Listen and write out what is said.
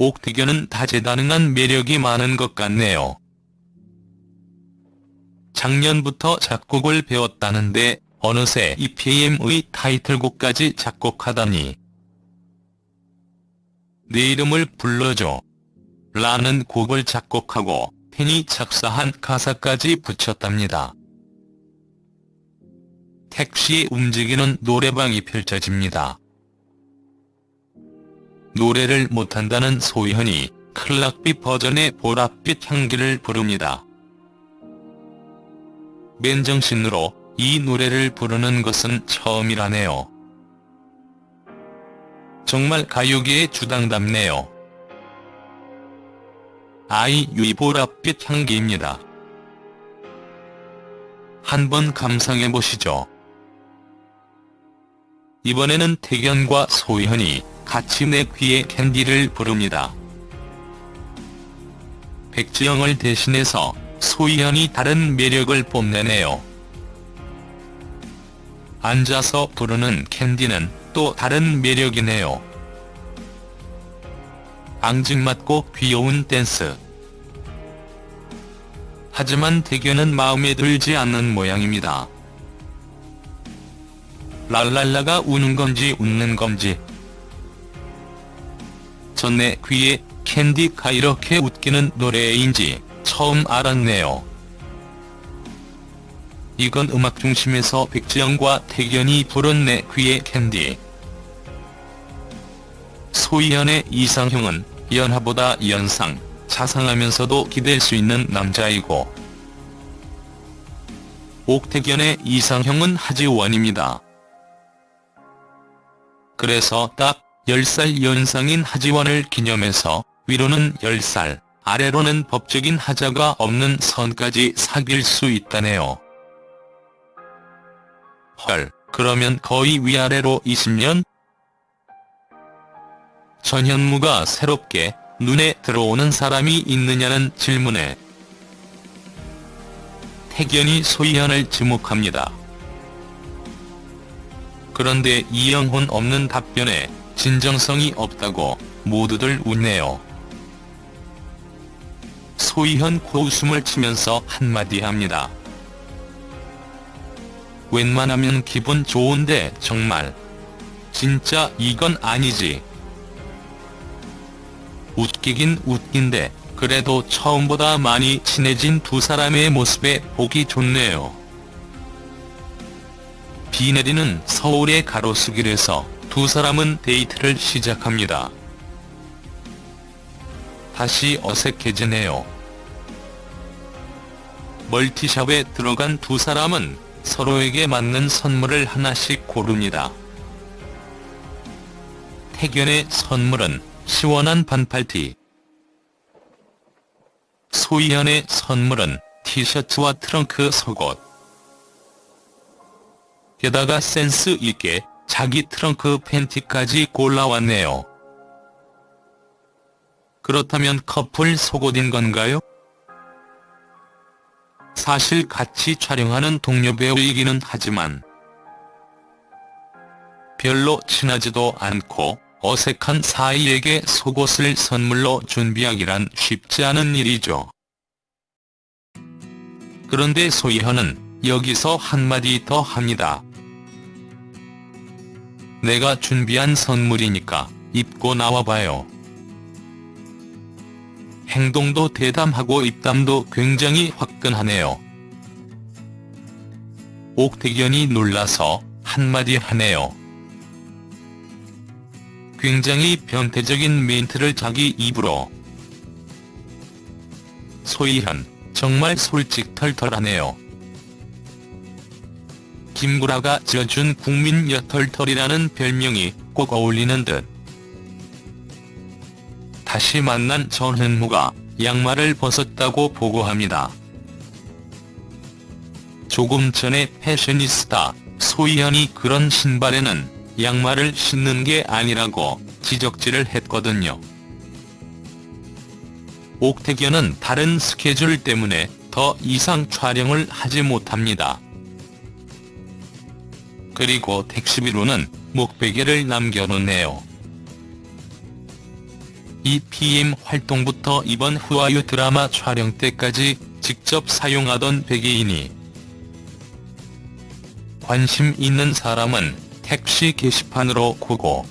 옥태견은 다재다능한 매력이 많은 것 같네요. 작년부터 작곡을 배웠다는데 어느새 EPM의 타이틀곡까지 작곡하다니. 내 이름을 불러줘. 라는 곡을 작곡하고 팬이 작사한 가사까지 붙였답니다. 택시 움직이는 노래방이 펼쳐집니다. 노래를 못한다는 소희현이 클락비 버전의 보랏빛 향기를 부릅니다. 맨정신으로 이 노래를 부르는 것은 처음이라네요. 정말 가요계의 주당답네요. 아이유의 보랏빛 향기입니다. 한번 감상해보시죠. 이번에는 태견과 소희현이 같이 내 귀에 캔디를 부릅니다. 백지영을 대신해서 소희현이 다른 매력을 뽐내네요. 앉아서 부르는 캔디는 또 다른 매력이네요. 앙증맞고 귀여운 댄스. 하지만 태견은 마음에 들지 않는 모양입니다. 랄랄라가 우는 건지 웃는 건지. 전내 귀에 캔디가 이렇게 웃기는 노래인지 처음 알았네요. 이건 음악 중심에서 백지영과 태견이 부른 내 귀의 캔디. 소희연의 이상형은 연하보다 연상, 자상하면서도 기댈 수 있는 남자이고 옥태견의 이상형은 하지원입니다. 그래서 딱 10살 연상인 하지원을 기념해서 위로는 10살, 아래로는 법적인 하자가 없는 선까지 사귈 수 있다네요. 헐, 그러면 거의 위아래로 20년? 전현무가 새롭게 눈에 들어오는 사람이 있느냐는 질문에 태견이 소희연을 지목합니다. 그런데 이영혼 없는 답변에 진정성이 없다고 모두들 웃네요. 소희현 코웃음을 치면서 한마디 합니다. 웬만하면 기분 좋은데 정말 진짜 이건 아니지. 웃기긴 웃긴데 그래도 처음보다 많이 친해진 두 사람의 모습에 보기 좋네요. 비 내리는 서울의 가로수길에서 두 사람은 데이트를 시작합니다. 다시 어색해지네요. 멀티샵에 들어간 두 사람은 서로에게 맞는 선물을 하나씩 고릅니다. 태견의 선물은 시원한 반팔티. 소희연의 선물은 티셔츠와 트렁크 속옷. 게다가 센스 있게 자기 트렁크 팬티까지 골라왔네요. 그렇다면 커플 속옷인 건가요? 사실 같이 촬영하는 동료 배우이기는 하지만 별로 친하지도 않고 어색한 사이에게 속옷을 선물로 준비하기란 쉽지 않은 일이죠. 그런데 소희현은 여기서 한마디 더 합니다. 내가 준비한 선물이니까 입고 나와봐요. 행동도 대담하고 입담도 굉장히 화끈하네요. 옥태견이 놀라서 한마디 하네요. 굉장히 변태적인 멘트를 자기 입으로. 소희현, 정말 솔직 털털하네요. 김구라가 지어준 국민 여털털이라는 별명이 꼭 어울리는 듯. 다시 만난 전현무가 양말을 벗었다고 보고합니다. 조금 전에 패셔니스타 소희현이 그런 신발에는 양말을 신는 게 아니라고 지적질을 했거든요. 옥태견은 다른 스케줄 때문에 더 이상 촬영을 하지 못합니다. 그리고 택시비로는 목베개를 남겨놓네요. 이 PM 활동부터 이번 후아유 드라마 촬영 때까지 직접 사용하던 베개이니 관심 있는 사람은 택시 게시판으로 고고